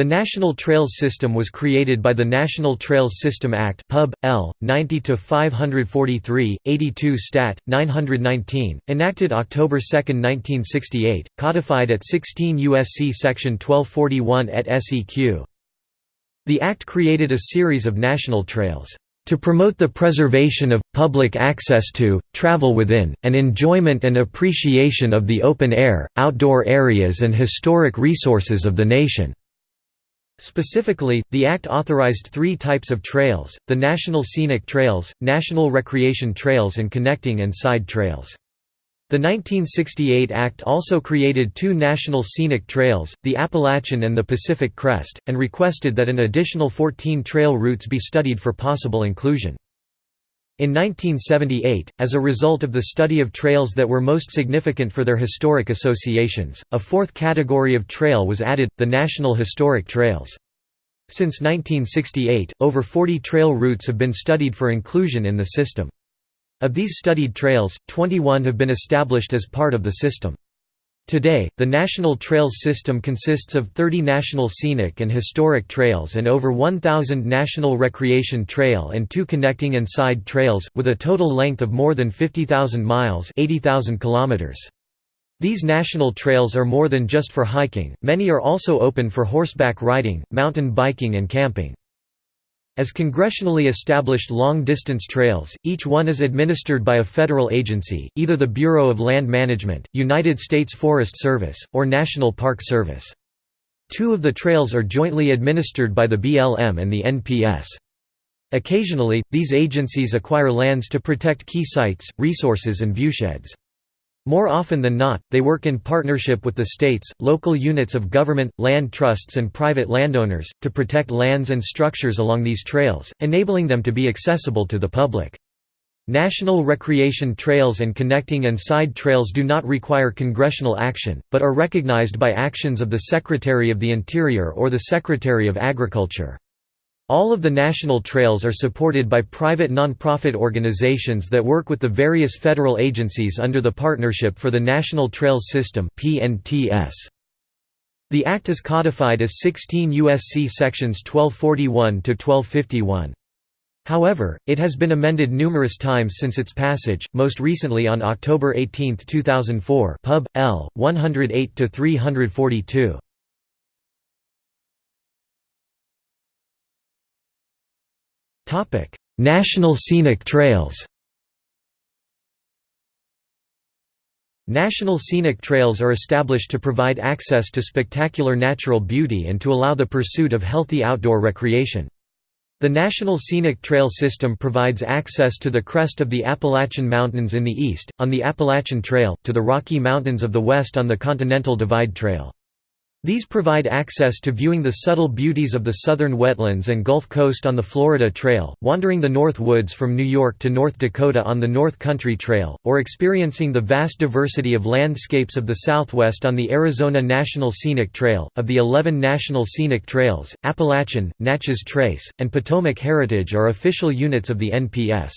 The National Trails System was created by the National Trails System Act Pub. L. 90-543, 82 Stat. 919, enacted October 2, 1968, codified at 16 U.S.C. Section 1241 et seq. The Act created a series of national trails to promote the preservation of, public access to, travel within, and enjoyment and appreciation of the open air, outdoor areas and historic resources of the nation." Specifically, the Act authorized three types of trails, the National Scenic Trails, National Recreation Trails and Connecting and Side Trails. The 1968 Act also created two national scenic trails, the Appalachian and the Pacific Crest, and requested that an additional 14 trail routes be studied for possible inclusion. In 1978, as a result of the study of trails that were most significant for their historic associations, a fourth category of trail was added, the National Historic Trails. Since 1968, over 40 trail routes have been studied for inclusion in the system. Of these studied trails, 21 have been established as part of the system. Today, the National Trails system consists of 30 national scenic and historic trails and over 1,000 national recreation trail and two connecting and side trails, with a total length of more than 50,000 miles 80,000 kilometers. These national trails are more than just for hiking, many are also open for horseback riding, mountain biking and camping. As congressionally established long-distance trails, each one is administered by a federal agency, either the Bureau of Land Management, United States Forest Service, or National Park Service. Two of the trails are jointly administered by the BLM and the NPS. Occasionally, these agencies acquire lands to protect key sites, resources and viewsheds. More often than not, they work in partnership with the states, local units of government, land trusts and private landowners, to protect lands and structures along these trails, enabling them to be accessible to the public. National recreation trails and connecting and side trails do not require congressional action, but are recognized by actions of the Secretary of the Interior or the Secretary of Agriculture. All of the national trails are supported by private non-profit organizations that work with the various federal agencies under the Partnership for the National Trails System The Act is codified as 16 U.S.C. sections 1241 to 1251. However, it has been amended numerous times since its passage, most recently on October 18, 2004 Pub. L. 108–342. National Scenic Trails National scenic trails are established to provide access to spectacular natural beauty and to allow the pursuit of healthy outdoor recreation. The National Scenic Trail System provides access to the crest of the Appalachian Mountains in the east, on the Appalachian Trail, to the Rocky Mountains of the west on the Continental Divide Trail. These provide access to viewing the subtle beauties of the southern wetlands and Gulf Coast on the Florida Trail, wandering the North Woods from New York to North Dakota on the North Country Trail, or experiencing the vast diversity of landscapes of the Southwest on the Arizona National Scenic Trail. Of the 11 National Scenic Trails, Appalachian, Natchez Trace, and Potomac Heritage are official units of the NPS.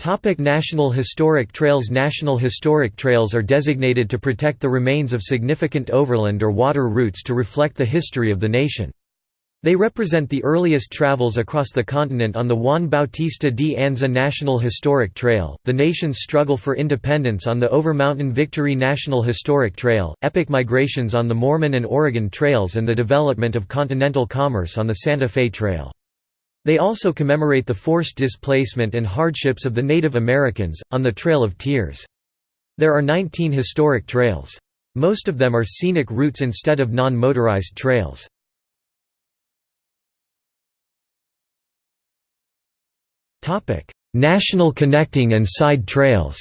Topic National Historic Trails National Historic Trails are designated to protect the remains of significant overland or water routes to reflect the history of the nation. They represent the earliest travels across the continent on the Juan Bautista de Anza National Historic Trail, the nation's struggle for independence on the Overmountain Victory National Historic Trail, epic migrations on the Mormon and Oregon Trails and the development of continental commerce on the Santa Fe Trail. They also commemorate the forced displacement and hardships of the Native Americans, on the Trail of Tears. There are 19 historic trails. Most of them are scenic routes instead of non-motorized trails. National connecting and side trails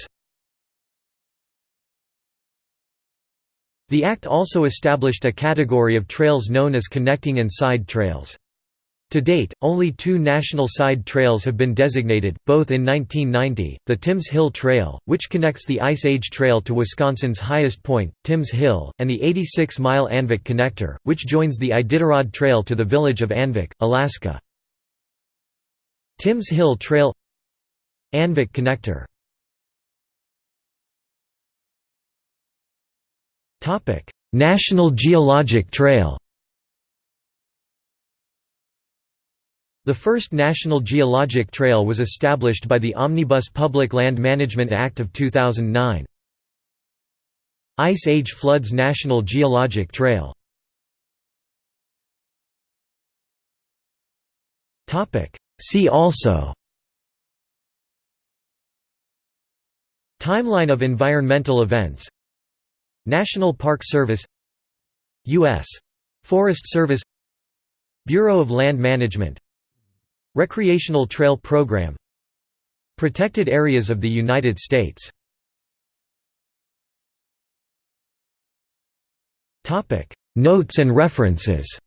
The Act also established a category of trails known as connecting and side trails. To date, only two national side trails have been designated, both in 1990, the Timms Hill Trail, which connects the Ice Age Trail to Wisconsin's highest point, Timms Hill, and the 86-mile Anvik Connector, which joins the Iditarod Trail to the village of Anvik, Alaska. Timms Hill Trail Anvik Connector National Geologic Trail The first National Geologic Trail was established by the Omnibus Public Land Management Act of 2009. Ice Age Floods National Geologic Trail. See also. Timeline of environmental events. National Park Service. U.S. Forest Service. Bureau of Land Management Recreational Trail Program. Protected Areas of the United States. Notes and references.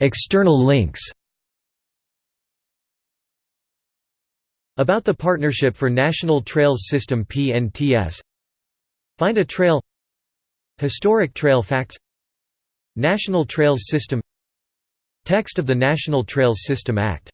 External links. About the Partnership for National Trails System PNTS Find a Trail Historic Trail Facts National Trails System Text of the National Trails System Act